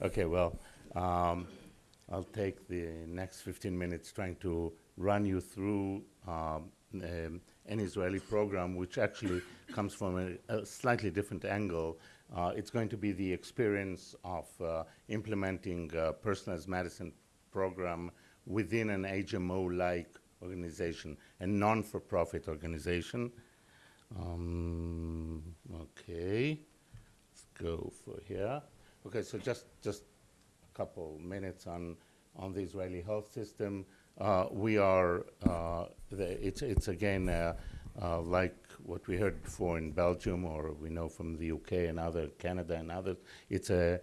Okay, well, um, I'll take the next 15 minutes trying to run you through um, um, an Israeli program, which actually comes from a, a slightly different angle. Uh, it's going to be the experience of uh, implementing a personalized medicine program within an HMO-like organization, a non-for-profit organization. Um, okay, let's go for here. Okay, so just just a couple minutes on on the Israeli health system. Uh, we are uh, the, it's it's again uh, uh like what we heard before in Belgium, or we know from the UK and other Canada and others. It's a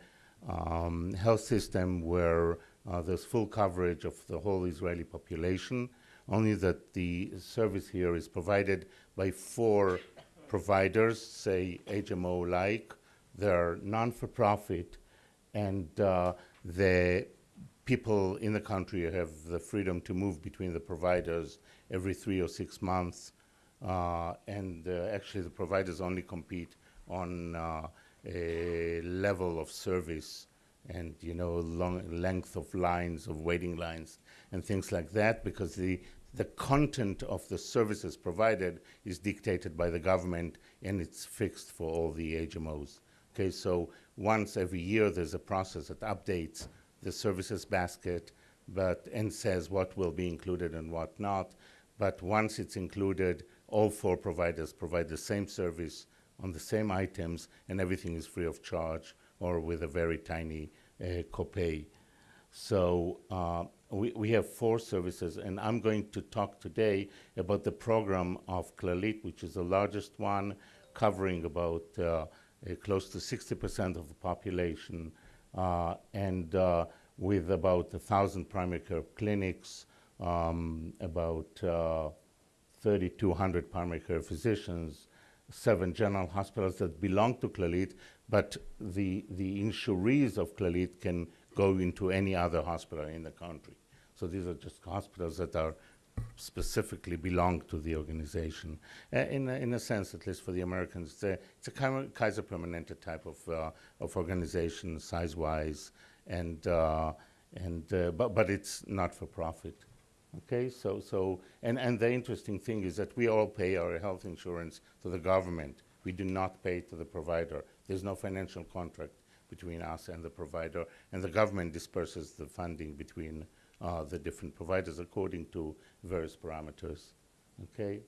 um, health system where there's full coverage of the whole Israeli population only that the service here is provided by four providers, say HMO-like. They're non-for-profit, and uh, the people in the country have the freedom to move between the providers every three or six months. Uh, and uh, actually, the providers only compete on a level of service and you know long length of lines of waiting lines and things like that because the the content of the services provided is dictated by the government and it's fixed for all the HMOs. Okay, so once every year there's a process that updates the services basket but and says what will be included and what not. But once it's included, all four providers provide the same service on the same items and everything is free of charge or with a very tiny uh, copay. So uh, we, we have four services, and I'm going to talk today about the program of Clalit, which is the largest one, covering about uh, close to 60% of the population, uh, and uh, with about 1,000 primary care clinics, um, about uh, 3,200 primary care physicians, seven general hospitals that belong to Clalit, but the, the insurees of Clalit can go into any other hospital in the country. So these are just hospitals that are specifically belong to the organization. Uh, in, a, in a sense, at least for the Americans, it's a, it's a Kaiser Permanente type of, uh, of organization, size-wise, and, uh, and, uh, but, but it's not for profit. Okay, so, so and, and the interesting thing is that we all pay our health insurance to the government. We do not pay to the provider. There's no financial contract between us and the provider, and the government disperses the funding between uh, the different providers according to various parameters. Okay.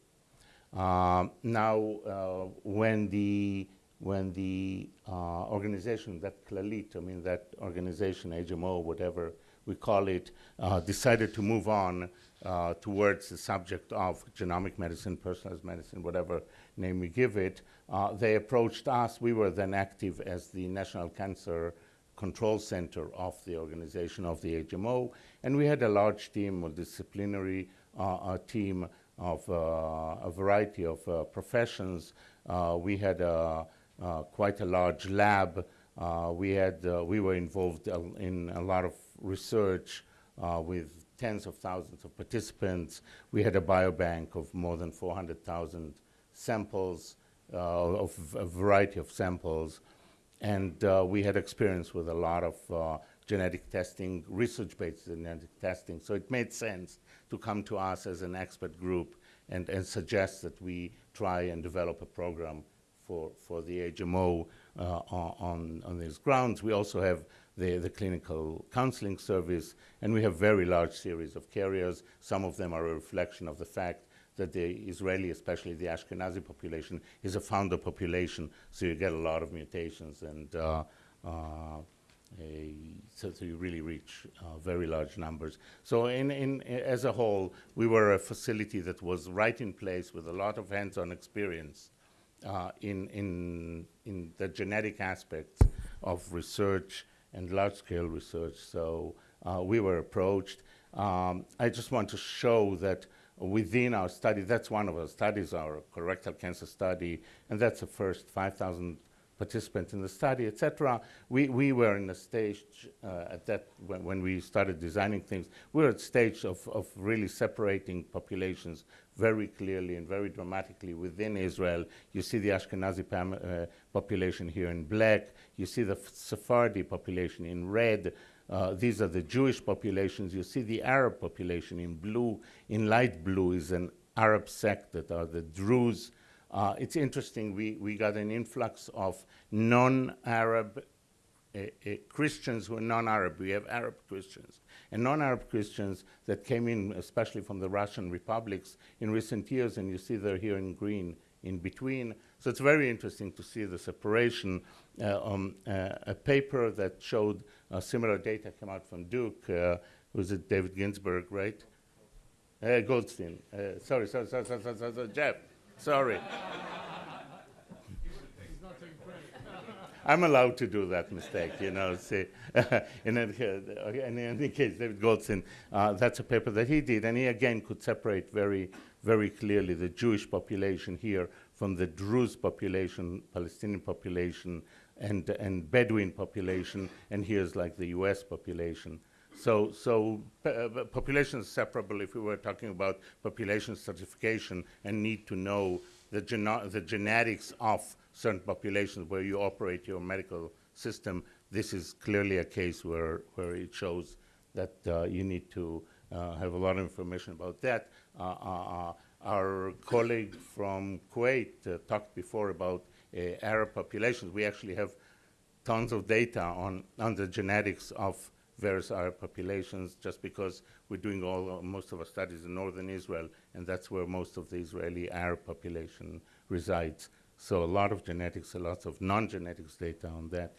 Um, now, uh, when the when the uh, organization that Clalit, I mean that organization, HMO, whatever we call it, uh, decided to move on uh, towards the subject of genomic medicine, personalized medicine, whatever name we give it, uh, they approached us. We were then active as the National Cancer Control Center of the organization of the HMO, and we had a large team, a disciplinary uh, team of uh, a variety of uh, professions. Uh, we had quite a large lab. we had we were involved in a lot of research with tens of thousands of participants. We had a biobank of more than 400,000 samples, uh, of a variety of samples. And uh, we had experience with a lot of uh, genetic testing, research-based genetic testing. So it made sense to come to us as an expert group and, and suggest that we try and develop a program for, for the HMO uh, on, on these grounds. We also have the, the clinical counseling service, and we have very large series of carriers. Some of them are a reflection of the fact that the Israeli, especially the Ashkenazi population, is a founder population, so you get a lot of mutations, and uh, uh, so, so, you really reach uh, very large numbers. So in, in, as a whole, we were a facility that was right in place with a lot of hands-on experience uh, in, in, in the genetic aspects of research and large-scale research. So uh, we were approached. Um, I just want to show that within our study, that's one of our studies, our colorectal cancer study, and that's the first 5,000 participants in the study, etc. We, we were in a stage uh, at that, when, when we started designing things, we were at stage of, of really separating populations very clearly and very dramatically within Israel. You see the Ashkenazi uh, population here in black. You see the Sephardi population in red. Uh, these are the Jewish populations. You see the Arab population in blue. In light blue is an Arab sect that are the Druze. Uh, it's interesting, we, we got an influx of non-Arab uh, uh, Christians who are non-Arab. We have Arab Christians and non-Arab Christians that came in, especially from the Russian republics in recent years, and you see they're here in green in between. So it's very interesting to see the separation. Uh, um, uh, a paper that showed uh, similar data came out from Duke. Uh, was it David Ginsburg, right? Uh, Goldstein. Uh, sorry, sorry, sorry, sorry, sorry, sorry, Jeff. Sorry. I'm allowed to do that mistake, you know. See, in, any, in any case, David Goldstein, uh, that's a paper that he did, and he again could separate very, very clearly the Jewish population here from the Druze population, Palestinian population, and, and Bedouin population, and here's like the U.S. population. So, so uh, population is separable if we were talking about population stratification and need to know the, the genetics of certain populations where you operate your medical system, this is clearly a case where, where it shows that uh, you need to uh, have a lot of information about that. Uh, uh, uh our colleague from Kuwait uh, talked before about Arab populations. We actually have tons of data on, on the genetics of various Arab populations just because we're doing all, most of our studies in northern Israel, and that's where most of the Israeli Arab population resides. So a lot of genetics, a lot of non-genetics data on that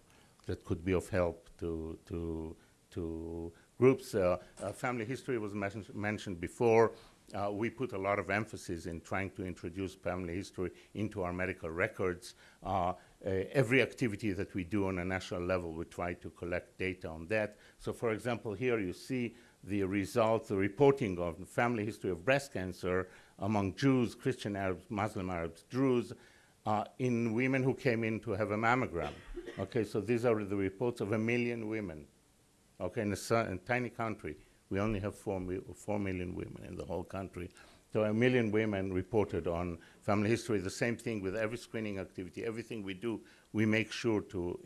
that could be of help to, to, to groups. Uh, uh, family history was mentioned before. Uh, we put a lot of emphasis in trying to introduce family history into our medical records. Uh, uh, every activity that we do on a national level, we try to collect data on that. So for example, here you see the results, the reporting of the family history of breast cancer among Jews, Christian Arabs, Muslim Arabs, Druze, uh, in women who came in to have a mammogram. Okay, so these are the reports of a million women. Okay, in a, in a tiny country, we only have four, mi four million women in the whole country. So a million women reported on family history. The same thing with every screening activity. Everything we do, we make sure to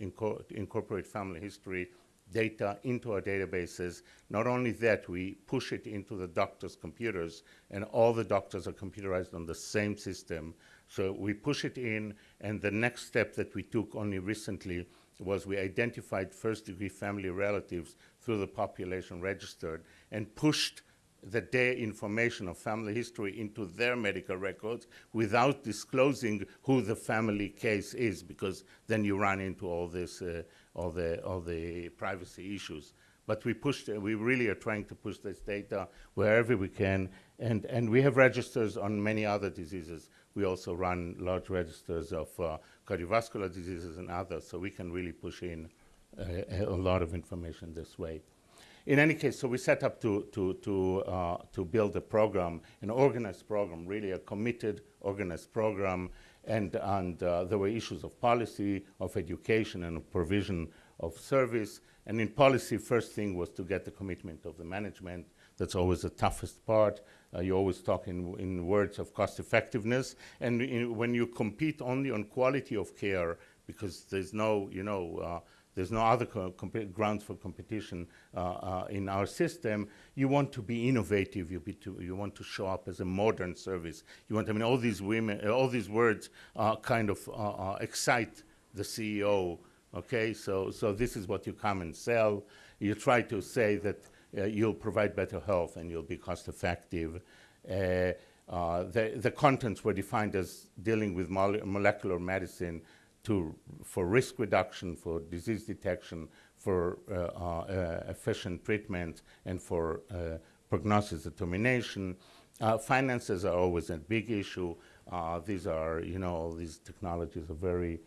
incorporate family history data into our databases. Not only that, we push it into the doctor's computers, and all the doctors are computerized on the same system. So we push it in, and the next step that we took only recently was we identified first-degree family relatives through the population registered and pushed the their information of family history into their medical records without disclosing who the family case is, because then you run into all this, uh, all the all the privacy issues. But we pushed, uh, we really are trying to push this data wherever we can, and and we have registers on many other diseases. We also run large registers of uh, cardiovascular diseases and others, so we can really push in uh, a lot of information this way. In any case, so we set up to, to, to, uh, to build a program, an organized program, really a committed, organized program, and, and uh, there were issues of policy, of education, and of provision of service. And in policy, first thing was to get the commitment of the management. That's always the toughest part. Uh, you always talk in, in words of cost effectiveness. And in, when you compete only on quality of care, because there's no, you know, uh, there's no other grounds for competition uh, uh, in our system. You want to be innovative. You, be to, you, want to show up as a modern service. You want, I mean, all these women, all these words uh, kind of uh, uh, excite the CEO. Okay, so so this is what you come and sell. You try to say that uh, you'll provide better health and you'll be cost effective. Uh, uh, the, the contents were defined as dealing with molecular medicine, to, for risk reduction, for disease detection, for uh, uh, efficient treatment, and for uh, prognosis determination. finances are always a big issue. these are, you know, these technologies are very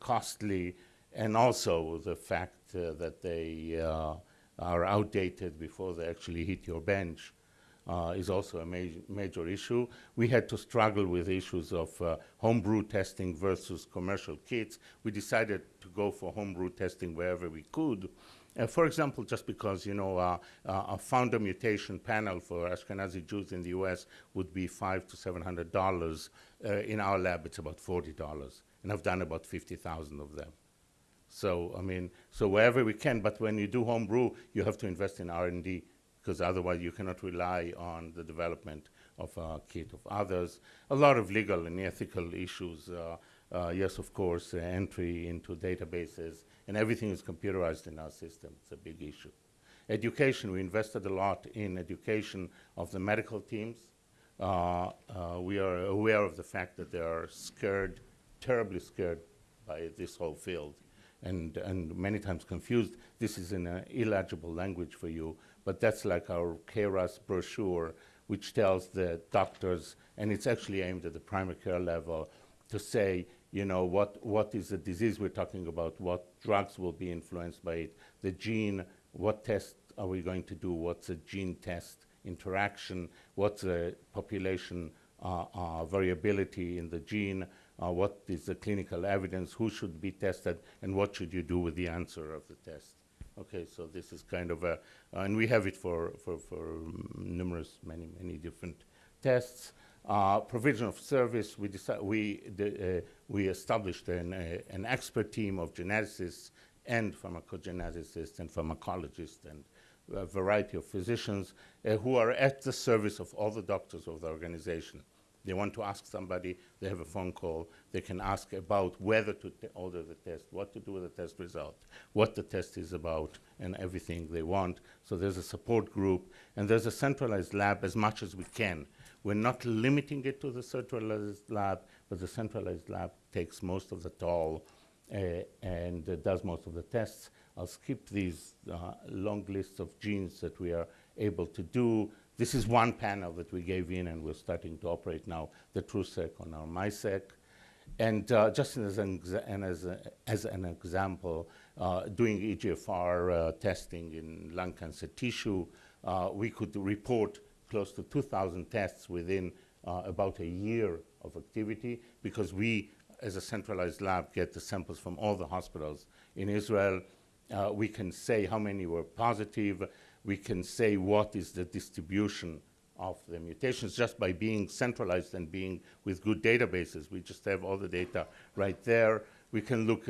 costly, and also the fact that they are outdated before they actually hit your bench. uh, is also a major, major issue. We had to struggle with issues of uh, homebrew testing versus commercial kits. We decided to go for homebrew testing wherever we could. Uh, for example, just because you know uh, uh, a founder mutation panel for Ashkenazi Jews in the U.S. would be five to seven hundred dollars. Uh, in our lab, it's about forty dollars, and I've done about fifty thousand of them. So I mean, so wherever we can. But when you do homebrew, you have to invest in R&D because otherwise you cannot rely on the development of a kit of others. A lot of legal and ethical issues. Uh, uh, yes, of course, uh, entry into databases, and everything is computerized in our system. It's a big issue. Education, we invested a lot in education of the medical teams. Uh, uh, we are aware of the fact that they are scared, terribly scared by this whole field, and, and many times confused. This is in an illegible language for you, but that's like our KRAS brochure, which tells the doctors, and it's actually aimed at the primary care level, to say, you know, what, what is the disease we're talking about, what drugs will be influenced by it, the gene, what test are we going to do, what's a gene test interaction, what's the population uh, uh, variability in the gene, uh, what is the clinical evidence, who should be tested, and what should you do with the answer of the test. Okay, so this is kind of a, uh, and we have it for, for, for numerous, many, many different tests. Uh, provision of service, we, we, uh, we established an, uh, an expert team of geneticists and pharmacogeneticists and pharmacologists and a variety of physicians uh, who are at the service of all the doctors of the organization. They want to ask somebody, they have a phone call, they can ask about whether to order the test, what to do with the test result, what the test is about, and everything they want. So there's a support group, and there's a centralized lab as much as we can. We're not limiting it to the centralized lab, but the centralized lab takes most of the toll uh, and uh, does most of the tests. I'll skip these uh, long lists of genes that we are able to do. This is one panel that we gave in and we're starting to operate now, the TruSeq on our MiSeq. And uh, just as an, and as, a, as an example, uh, doing EGFR uh, testing in lung cancer tissue, uh, we could report close to 2,000 tests within uh, about a year of activity because we, as a centralized lab, get the samples from all the hospitals in Israel. Uh, we can say how many were positive, we can say what is the distribution of the mutations just by being centralized and being with good databases. We just have all the data right there. We can look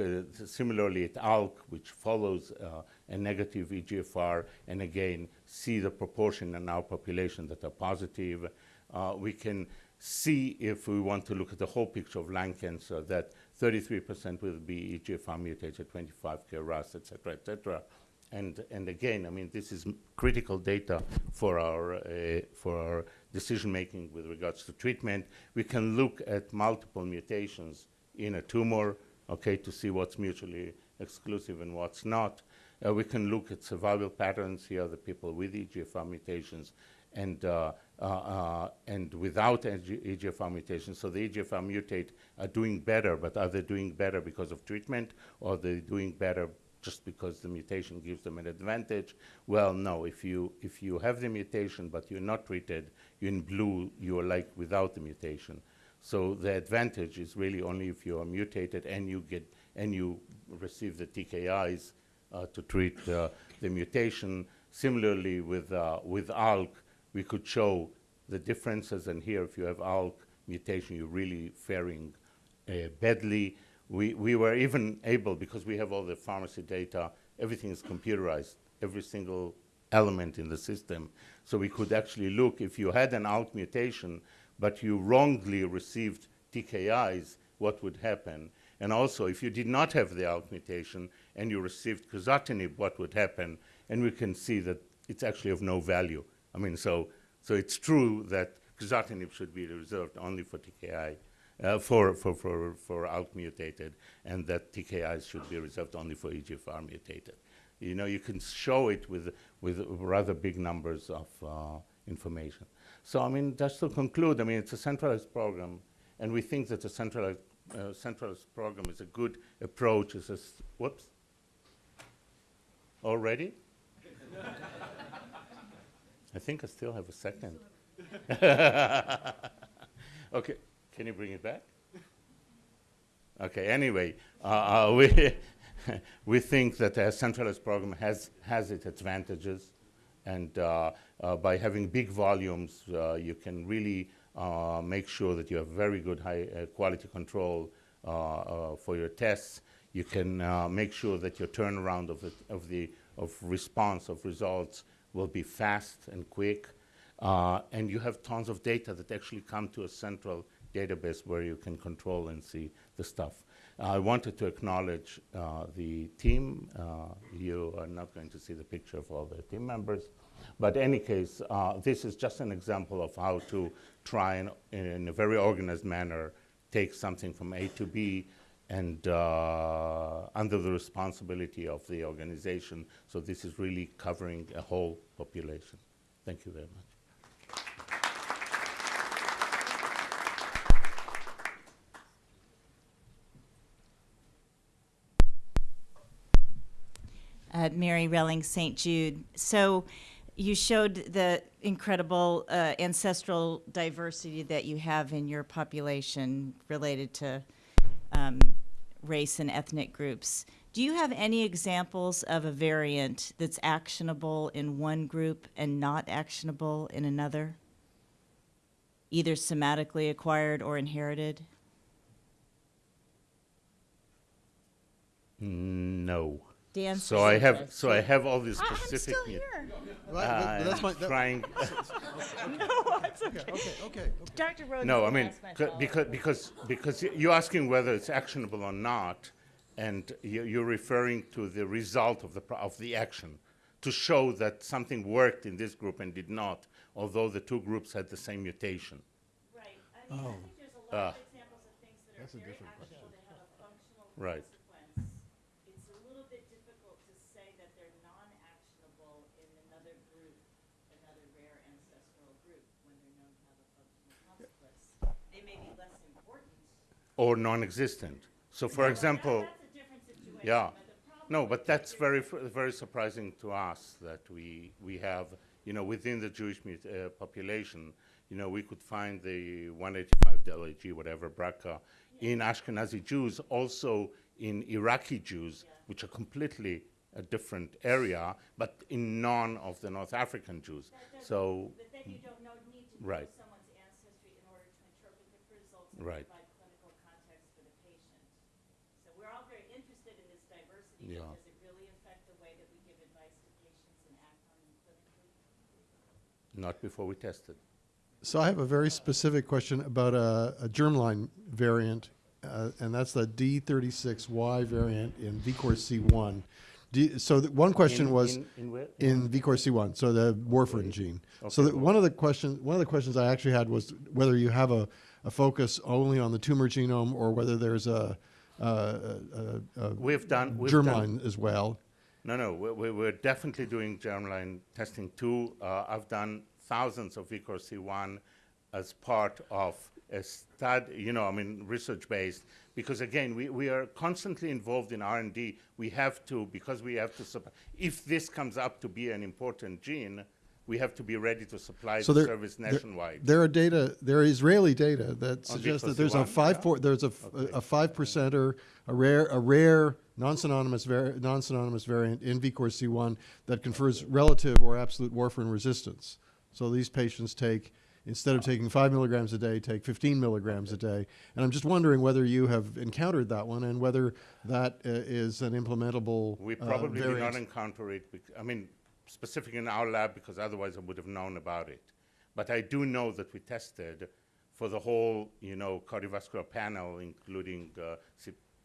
similarly at ALK, which follows uh, a negative EGFR, and again, see the proportion in our population that are positive. Uh, we can see if we want to look at the whole picture of lung cancer, that 33% will be EGFR mutated, 25 KRAS, et cetera, et cetera. And, and again, I mean, this is critical data for our, uh, for our decision making with regards to treatment. We can look at multiple mutations in a tumor, okay, to see what's mutually exclusive and what's not. Uh, we can look at survival patterns. Here the people with EGFR mutations and, uh, uh, uh and without EGFR mutations. So the EGFR mutate are doing better, but are they doing better because of treatment or are they doing better just because the mutation gives them an advantage. Well, no, if you, if you have the mutation but you're not treated, you're in blue, you're like without the mutation. So the advantage is really only if you are mutated and you get and you receive the TKIs uh, to treat uh, the mutation. Similarly, with uh, with ALK, we could show the differences. And here, if you have ALK mutation, you're really faring uh, badly we, we were even able, because we have all the pharmacy data, everything is computerized, every single element in the system. So we could actually look, if you had an ALK mutation, but you wrongly received TKIs, what would happen? And also, if you did not have the ALK mutation and you received crizotinib, what would happen? And we can see that it's actually of no value. I mean, so, so it's true that crizotinib should be reserved only for TKI uh, for, for, for, for ALK mutated, and that TKIs should be reserved only for EGFR mutated. You know, you can show it with, with rather big numbers of uh, information. So, I mean, just to conclude, I mean, it's a centralized program, and we think that a centralized, uh, centralized program is a good approach. It's a, whoops, already? I think I still have a second. okay, can you bring it back? Okay, anyway, uh, uh, we, we think that a centralized program has, has its advantages. And uh, uh, by having big volumes, uh, you can really make sure that you have very good high quality control for your tests. You can make sure that your turnaround of the, of the of response of results will be fast and quick. And you have tons of data that actually come to a central database where you can control and see the stuff. I wanted to acknowledge uh, the team. Uh, you are not going to see the picture of all the team members. But in any case, uh, this is just an example of how to try and, in a very organized manner, take something from A to B and uh, under the responsibility of the organization. So this is really covering a whole population. Thank you very much. Uh, Mary Relling St. Jude. So you showed the incredible uh, ancestral diversity that you have in your population related to um, race and ethnic groups. Do you have any examples of a variant that's actionable in one group and not actionable in another? Either somatically acquired or inherited? No. Dan So I have, so I have all these I- I'm specific. still mu- here. Right, Uh, that's my, that- trying. No, it's okay. okay, okay, okay. Dr. Rhodes. No, I mean, ask my follow-up. because, because, because y- you're asking whether it's actionable or not, and you- you're referring to the result of the, pro- of the action, to show that something worked in this group and did not, although the two groups had the same mutation. Right, I mean, I think there's a lot Ah. of examples of things that That's are a very different actionable, they have a functional Right. consequence. It's a little bit difficult to say that they're non-actionable in another group, another rare ancestral group, when they're known to have a functional consequence. They may be less important. Or non-existent. So for That- example, That's a different situation, Yeah. No, but that's very, very surprising to us that we, we have, you know, within the Jewish uh, population, you know, we could find the 185 delAG, whatever, BRCA, in Ashkenazi Jews, also in Iraqi Jews, which are completely a different area, but in none of the North African Jews. So, But then you don't know, need to know Right. someone's ancestry in order to interpret the results and Right. provide clinical context for the patient. So we're all very interested in this diversity, Yeah. but does it really affect the way that we give advice to patients and act on them clinically? Not before we tested. So I have a very specific question about a, a germline variant, uh, and that's the D36Y variant in VKORC1. D, so the, one question In- was in- in in VKORC1, so the warfarin gene. So Okay, that one of the questions, one of the questions I actually had was whether you have a, a focus only on the tumor genome or whether there's a, a, a, a We've done, we've done germline as well. No, no, we're, we're- we're definitely doing germline testing too. Uh, I've done thousands of VKORC1 as part of a study, you know, I mean, research-based, because again, we, we are constantly involved in R&D. We have to, because we have to, if this comes up to be an important gene, we have to be ready to supply So the there, service nationwide. There are data, there are Israeli data that suggests that there's a VCOC1, five, yeah. there's a, f- a five percenter, a rare, a rare non-synonymous, non-synonymous variant in VKORC1 that confers relative or absolute warfarin resistance. So these patients take, instead of taking five milligrams a day, take 15 milligrams a day. And I'm just wondering whether you have encountered that one and whether that uh, is an implementable We uh, probably did not encounter it, I mean, specifically in our lab, because otherwise I would have known about it. But I do know that we tested for the whole, you know, cardiovascular panel, including, uh,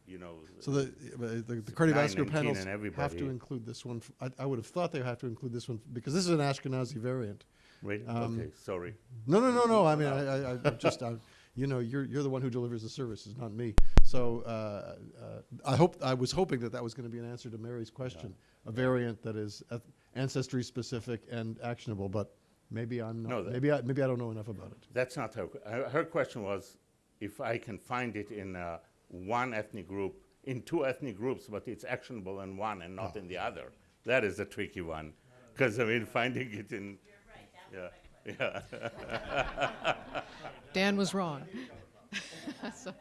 you know. So the, uh, the, the cardiovascular 19, panels have to include this one. I, I would have thought they have to include this one because this is an Ashkenazi variant. Really? um, Okay, sorry. No, no, no, no. I mean, I, I, I just, I, you know, you're, you're the one who delivers the services, not me. So uh, uh, I hope, I was hoping that that was going to be an answer to Mary's question, a variant that is eth- ancestry specific and actionable. But maybe I'm No, not. that- maybe I, maybe I don't know enough about it. That's not her, que- her, her question was if I can find it in uh, one ethnic group, in two ethnic groups, but it's actionable in one and not in the other. That is a tricky one. Because, I mean, finding it in, right, Yeah, yeah. Dan was wrong. so,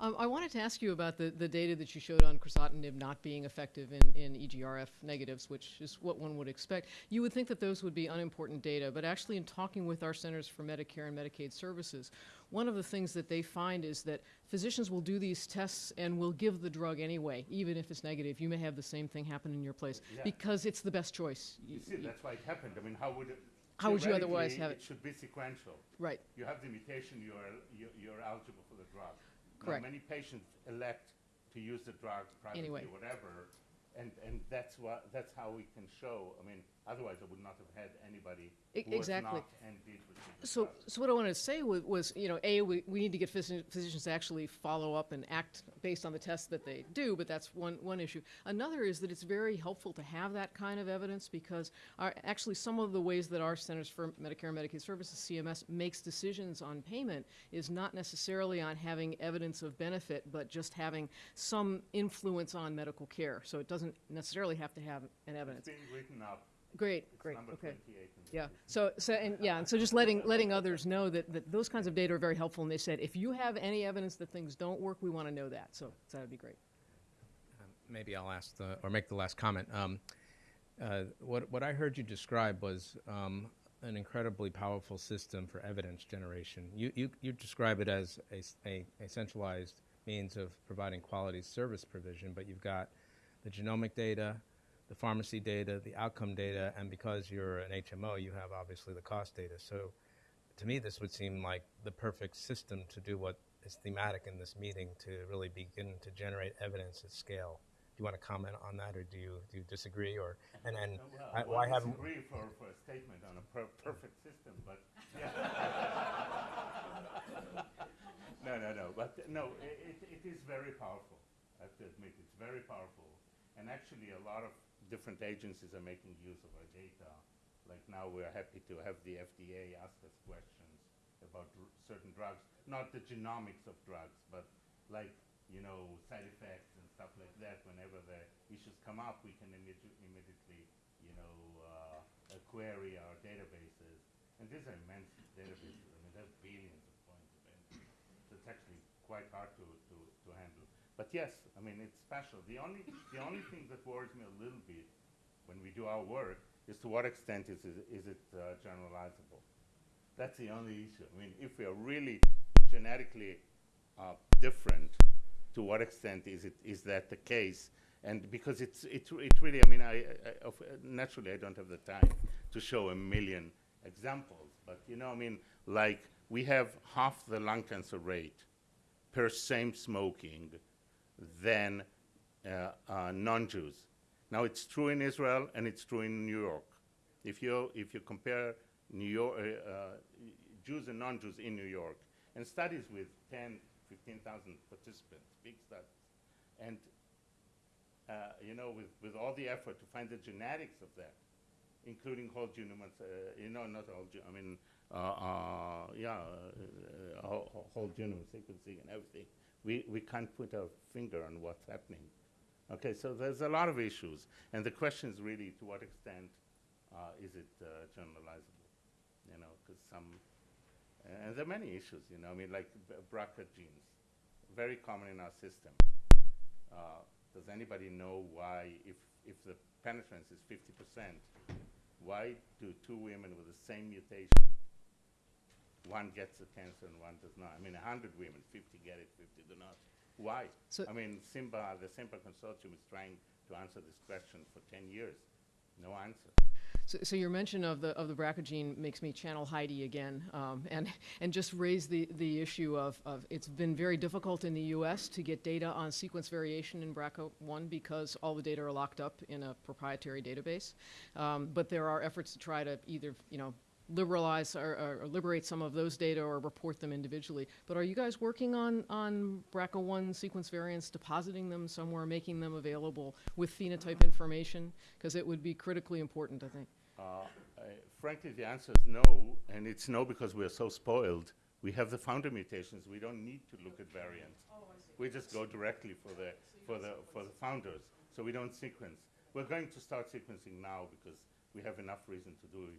um, I wanted to ask you about the, the data that you showed on crizotinib not being effective in, in EGRF negatives, which is what one would expect. You would think that those would be unimportant data, but actually, in talking with our Centers for Medicare and Medicaid Services, one of the things that they find is that physicians will do these tests and will give the drug anyway, even if it's negative. You may have the same thing happen in your place Yeah. because it's the best choice. You see, that's why it happened. I mean, how would it? How would you otherwise theoretically, have It it? should be sequential. Right. You have the mutation, you are, you- you're eligible for the drug. Now, Correct. Many patients elect to use the drug privately Anyway. or whatever, and, and that's what, that's how we can show, I mean, otherwise I would not have had anybody E- who was exactly. not and did receive the So, so what I wanted to say was, was you know, A, we, we need to get physi- physicians to actually follow up and act based on the tests that they do, but that's one, one issue. Another is that it's very helpful to have that kind of evidence because our, actually some of the ways that our Centers for Medicare and Medicaid Services, CMS, makes decisions on payment is not necessarily on having evidence of benefit, but just having some influence on medical care. So it doesn't necessarily have to have an It's evidence. being written up, Great, it's great, number okay. twenty-eight. in the Yeah. list. So, so and yeah, and so just letting letting others know that, that those kinds of data are very helpful. And they said if you have any evidence that things don't work, we want to know that. So, so that'd be great. maybe I'll ask the, or make the last comment. Um, uh, what, what I heard you describe was um, an incredibly powerful system for evidence generation. You, you, you describe it as a a centralized means of providing quality service provision, but you've got the genomic data, the pharmacy data, the outcome data, and because you're an HMO, you have obviously the cost data. So to me, this would seem like the perfect system to do what is thematic in this meeting to really begin to generate evidence at scale. Do you want to comment on that, or do you do you disagree, or and and Uh, well, I- one why haven't disagree for, for a statement on a per- perfect system, but yeah. no, no, no. But no, it, it is very powerful. I have to admit, it's very powerful. And actually, a lot of different agencies are making use of our data. Like now, we're happy to have the FDA ask us questions about certain drugs, not the genomics of drugs, but like you know side effects and stuff like that. Whenever the issues come up, we can immedi- immediately you know uh, query our databases. And these are immense databases. I mean, there's billions of points of entry. So it's actually quite hard to. But yes, I mean, it's special. The only, the only thing that worries me a little bit when we do our work is to what extent is it, is it uh, generalizable. That's the only issue. I mean, if we are really genetically uh, different, to what extent is it is that the case? And because it's it, it really, I mean, I, I naturally I don't have the time to show a million examples, but you know, I mean, like we have half the lung cancer rate per same smoking than uh, uh, non-Jews. Now it's true in Israel and it's true in New York. If you if you compare New York uh, Jews and non-Jews in New York and studies with 10, 15,000 participants, big studies, and uh, you know with, with all the effort to find the genetics of that, including whole genome, uh, you know, not genome, I mean, uh, yeah, whole, whole genome sequencing and everything. We, we can't put our finger on what's happening. Okay, so there's a lot of issues, and the question is really to what extent uh, is it uh, generalizable? You know, because some, and there are many issues. You know, I mean, like BRCA genes, very common in our system. Uh, does anybody know why, if if the penetrance is 50 percent, why do two women with the same mutation, one gets the cancer and one does not? I mean, 100 women, 50 get it, 50 do not. Why? So- I mean, CIMBA, the CIMBA consortium is trying to answer this question for 10 years. No answer. So, so your mention of the of the BRCA gene makes me channel Heidi again, um, and and just raise the the issue of, of it's been very difficult in the U.S. to get data on sequence variation in BRCA1 because all the data are locked up in a proprietary database. Um, but there are efforts to try to either you know liberalize or, or, or liberate some of those data or report them individually. But are you guys working on on BRCA1 sequence variants, depositing them somewhere, making them available with phenotype information? Because it would be critically important, I think. Uh, I- frankly, the answer is no, and it's no because we're so spoiled. We have the founder mutations. We don't need to look at variants. We just go directly for the for the for the founders. So we don't sequence. We're going to start sequencing now because we have enough reason to do it.